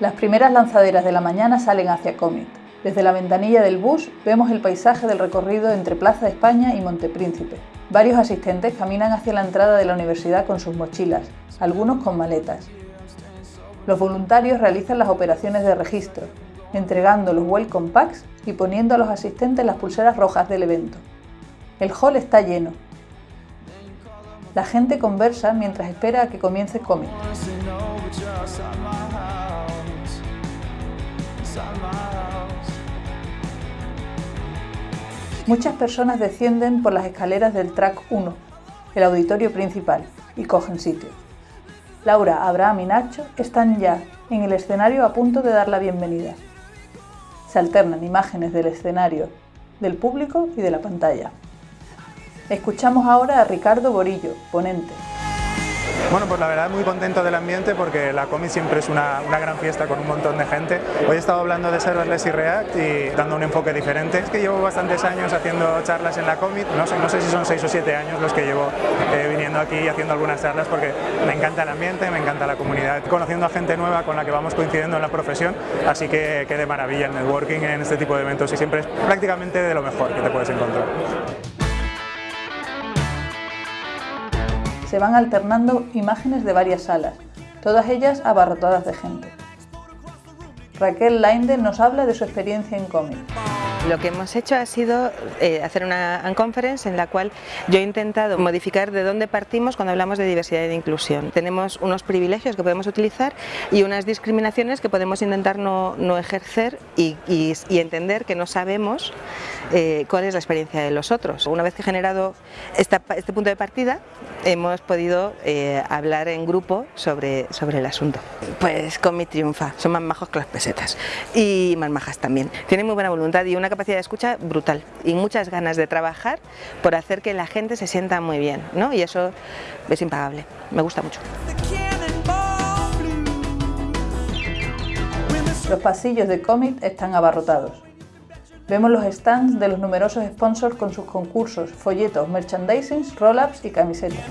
Las primeras lanzaderas de la mañana salen hacia Comet. Desde la ventanilla del bus vemos el paisaje del recorrido entre Plaza de España y Montepríncipe. Varios asistentes caminan hacia la entrada de la universidad con sus mochilas, algunos con maletas. Los voluntarios realizan las operaciones de registro, entregando los welcome packs y poniendo a los asistentes las pulseras rojas del evento. El hall está lleno. La gente conversa mientras espera a que comience Comet. Muchas personas descienden por las escaleras del Track 1, el auditorio principal, y cogen sitio. Laura, Abraham y Nacho están ya en el escenario a punto de dar la bienvenida. Se alternan imágenes del escenario, del público y de la pantalla. Escuchamos ahora a Ricardo Borillo, ponente. Bueno, pues la verdad muy contento del ambiente porque la Comic siempre es una, gran fiesta con un montón de gente. Hoy he estado hablando de serverless y React y dando un enfoque diferente. Es que llevo bastantes años haciendo charlas en la Comic, no sé, no sé si son 6 o 7 años los que llevo eh, viniendo aquí y haciendo algunas charlas porque me encanta el ambiente, me encanta la comunidad, conociendo a gente nueva con la que vamos coincidiendo en la profesión, así que, que de maravilla el networking en este tipo de eventos y siempre es prácticamente de lo mejor que te puedes encontrar. Se van alternando imágenes de varias salas, todas ellas abarrotadas de gente. Raquel Lainde nos habla de su experiencia en cómic. Lo que hemos hecho ha sido eh, hacer una conference en la cual yo he intentado modificar de dónde partimos cuando hablamos de diversidad y de inclusión. Tenemos unos privilegios que podemos utilizar y unas discriminaciones que podemos intentar no, ejercer y, entender que no sabemos eh, cuál es la experiencia de los otros. Una vez que he generado este punto de partida, hemos podido eh, hablar en grupo sobre, sobre el asunto. Pues con mi triunfa, son más majos que las pesetas y más majas también. Tienen muy buena voluntad y una capacidad de escucha brutal y muchas ganas de trabajar por hacer que la gente se sienta muy bien, ¿no? Y eso es impagable, me gusta mucho. Los pasillos de cómic están abarrotados. Vemos los stands de los numerosos sponsors con sus concursos, folletos, merchandising, roll-ups y camisetas.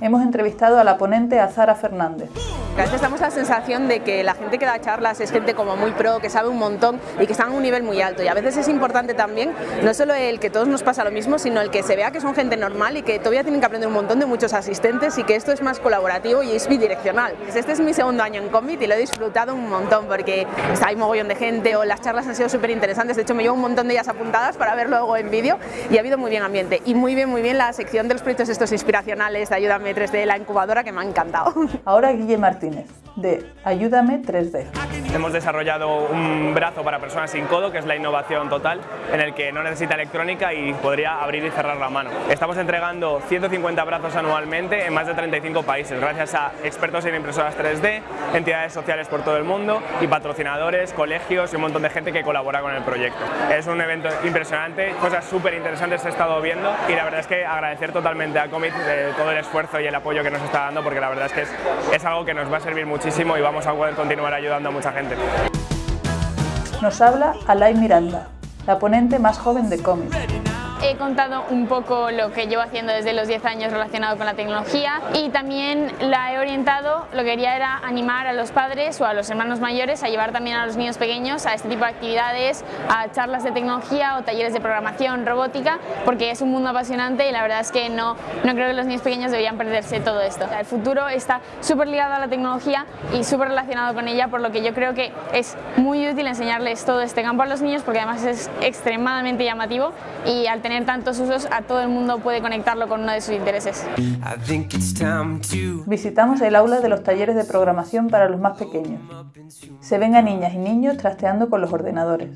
Hemos entrevistado a la ponente Azara Fernández. A veces damos la sensación de que la gente que da charlas es gente como muy pro, que sabe un montón y que está a un nivel muy alto y a veces es importante también no solo el que todos nos pasa lo mismo, sino el que se vea que son gente normal y que todavía tienen que aprender un montón de muchos asistentes y que esto es más colaborativo y es bidireccional. Pues este es mi segundo año en Commit y lo he disfrutado un montón porque ahí mogollón de gente o las charlas han sido súper interesantes, de hecho me llevo un montón de ellas apuntadas para ver luego en vídeo y ha habido muy bien ambiente y muy bien, muy bien la sección de los proyectos estos inspiracionales de Ayúdame 3D, la incubadora que me ha encantado. Ahora Guille Martín de Ayúdame 3D. Hemos desarrollado un brazo para personas sin codo, que es la innovación total, en el que no necesita electrónica y podría abrir y cerrar la mano. Estamos entregando 150 brazos anualmente en más de 35 países, gracias a expertos en impresoras 3D, entidades sociales por todo el mundo y patrocinadores, colegios y un montón de gente que colabora con el proyecto. Es un evento impresionante, cosas súper interesantes he estado viendo y la verdad es que agradecer totalmente a Commit de todo el esfuerzo y el apoyo que nos está dando porque la verdad es que es, es algo que nos va a servir muchísimo y vamos a continuar ayudando a mucha gente. Nos habla Alay Miranda, la ponente más joven de cómics. He contado un poco lo que llevo haciendo desde los 10 años relacionado con la tecnología y también la he orientado, lo que quería era animar a los padres o a los hermanos mayores a llevar también a los niños pequeños a este tipo de actividades, a charlas de tecnología o talleres de programación, robótica, porque es un mundo apasionante y la verdad es que no, no creo que los niños pequeños deberían perderse todo esto. El futuro está súper ligado a la tecnología y súper relacionado con ella, por lo que yo creo que es muy útil enseñarles todo este campo a los niños porque además es extremadamente llamativo y al tener tantos usos, a todo el mundo puede conectarlo con uno de sus intereses. Visitamos el aula de los talleres de programación para los más pequeños. Se ven a niñas y niños trasteando con los ordenadores.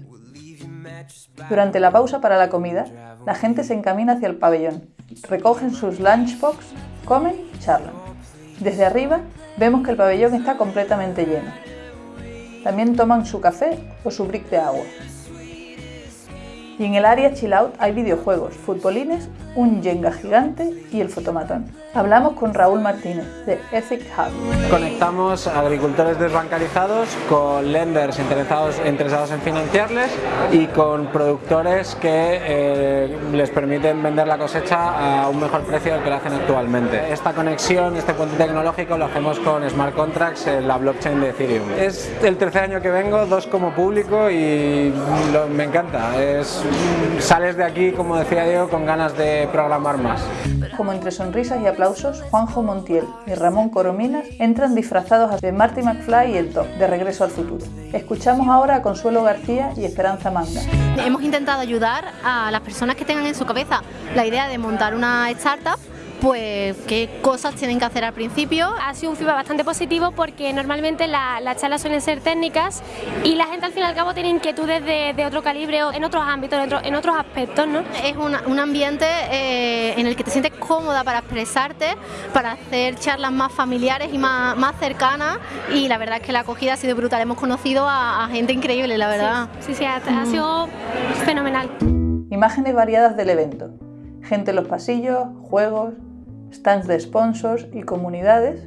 Durante la pausa para la comida, la gente se encamina hacia el pabellón, recogen sus lunchbox, comen y charlan. Desde arriba vemos que el pabellón está completamente lleno. También toman su café o su brick de agua. Y en el área chill out hay videojuegos, futbolines un Jenga gigante y el fotomatón. Hablamos con Raúl Martínez de Ethic Hub. Conectamos agricultores desbancarizados con lenders interesados, interesados en financiarles y con productores que eh, les permiten vender la cosecha a un mejor precio del que lo hacen actualmente. Esta conexión, este puente tecnológico lo hacemos con Smart Contracts en la blockchain de Ethereum. Es el tercer año que vengo, dos como público y me encanta. Es, sales de aquí, como decía Diego, con ganas de programar más. Como entre sonrisas y aplausos, Juanjo Montiel y Ramón Corominas entran disfrazados de Marty McFly y el Doc, de Regreso al Futuro. Escuchamos ahora a Consuelo García y Esperanza Manga. Hemos intentado ayudar a las personas que tengan en su cabeza la idea de montar una startup pues qué cosas tienen que hacer al principio. Ha sido un feedback bastante positivo porque normalmente las charlas suelen ser técnicas y la gente al fin y al cabo tiene inquietudes de, otro calibre o en otros ámbitos, en, otros aspectos. ¿no? Es un ambiente eh, en el que te sientes cómoda para expresarte, para hacer charlas más familiares y más, más cercanas y la verdad es que la acogida ha sido brutal. Hemos conocido a, gente increíble, la verdad. Sí, sí, ha, ha sido fenomenal. Imágenes variadas del evento. Gente en los pasillos, juegos, stands de sponsors y comunidades,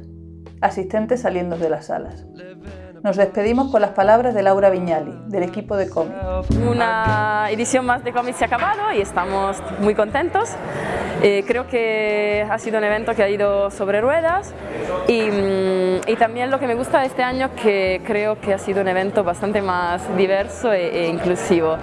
asistentes saliendo de las salas. Nos despedimos con las palabras de Laura Viñali, del equipo de Comic. Una edición más de Comic se ha acabado y estamos muy contentos. Eh, creo que ha sido un evento que ha ido sobre ruedas y, mm, y, también lo que me gusta de este año que creo que ha sido un evento bastante más diverso e, e inclusivo.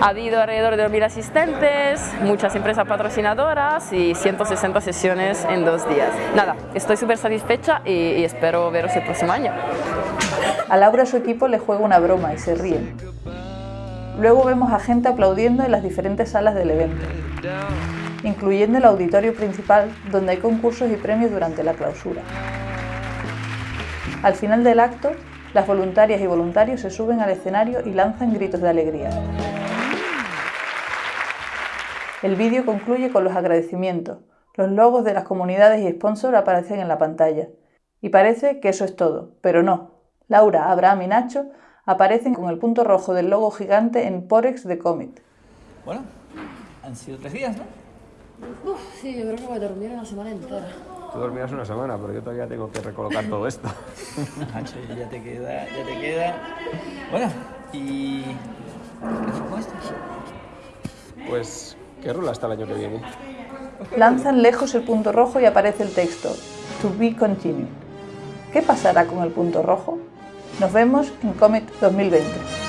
Ha habido alrededor de 2.000 asistentes, muchas empresas patrocinadoras y 160 sesiones en dos días. Nada, estoy súper satisfecha y, y espero veros el próximo año. A Laura su equipo le juega una broma y se ríen. Luego vemos a gente aplaudiendo en las diferentes salas del evento, incluyendo el auditorio principal donde hay concursos y premios durante la clausura. Al final del acto, las voluntarias y voluntarios se suben al escenario y lanzan gritos de alegría. El vídeo concluye con los agradecimientos. Los logos de las comunidades y sponsors aparecen en la pantalla. Y parece que eso es todo, pero no, Laura, Abraham y Nacho aparecen con el punto rojo del logo gigante en Porex de Comet. Bueno, han sido tres días, ¿no? Uf, sí, yo creo que voy a dormir una semana entera. Tú dormirás una semana, pero yo todavía tengo que recolocar todo esto. Nacho, ya te queda, ya te queda. Bueno, ¿y qué esto? Pues, ¿qué rola hasta el año que viene? Lanzan lejos el punto rojo y aparece el texto, To be continued. ¿Qué pasará con el punto rojo? Nos vemos en Comet 2020.